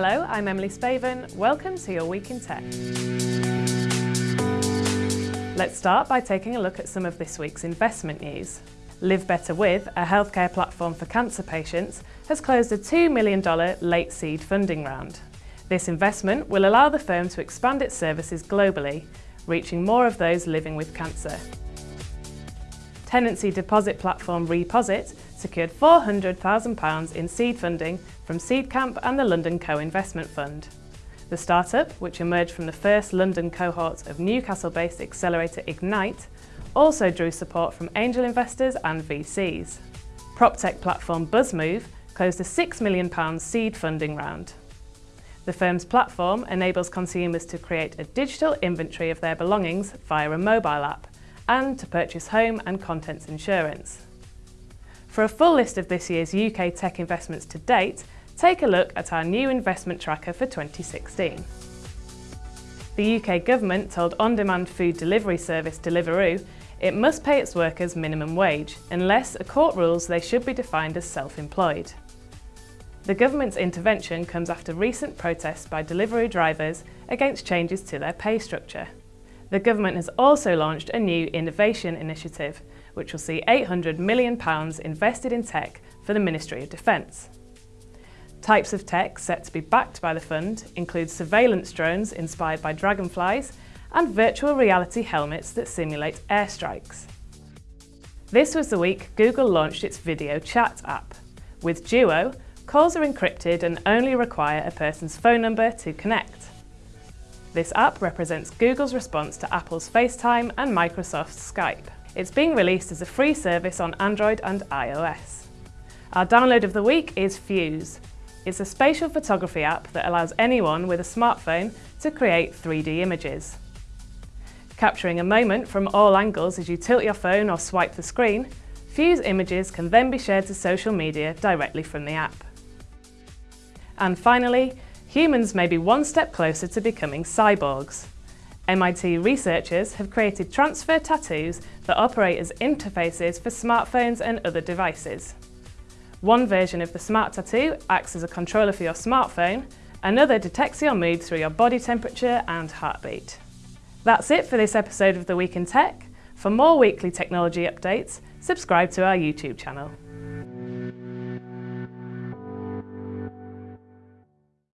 Hello, I'm Emily Spaven. Welcome to your Week in Tech. Let's start by taking a look at some of this week's investment news. Live Better With, a healthcare platform for cancer patients, has closed a $2 million late seed funding round. This investment will allow the firm to expand its services globally, reaching more of those living with cancer. Tenancy deposit platform Reposit secured £400,000 in seed funding from Seedcamp and the London Co-Investment Fund. The startup, which emerged from the first London cohort of Newcastle-based accelerator Ignite, also drew support from angel investors and VCs. PropTech platform BuzzMove closed a £6 million seed funding round. The firm's platform enables consumers to create a digital inventory of their belongings via a mobile app and to purchase home and contents insurance. For a full list of this year's UK tech investments to date, take a look at our new investment tracker for 2016. The UK government told on-demand food delivery service Deliveroo it must pay its workers minimum wage unless a court rules they should be defined as self-employed. The government's intervention comes after recent protests by Deliveroo drivers against changes to their pay structure. The government has also launched a new innovation initiative, which will see £800 million invested in tech for the Ministry of Defence. Types of tech set to be backed by the fund include surveillance drones inspired by dragonflies and virtual reality helmets that simulate airstrikes. This was the week Google launched its video chat app. With Duo, calls are encrypted and only require a person's phone number to connect. This app represents Google's response to Apple's FaceTime and Microsoft's Skype. It's being released as a free service on Android and iOS. Our download of the week is Fyuse. It's a spatial photography app that allows anyone with a smartphone to create 3D images. Capturing a moment from all angles as you tilt your phone or swipe the screen, Fyuse images can then be shared to social media directly from the app. And finally, humans may be one step closer to becoming cyborgs. MIT researchers have created transfer tattoos that operate as interfaces for smartphones and other devices. One version of the Smart Tattoo acts as a controller for your smartphone, another detects your mood through your body temperature and heartbeat. That's it for this episode of The Week in Tech. For more weekly technology updates, subscribe to our YouTube channel.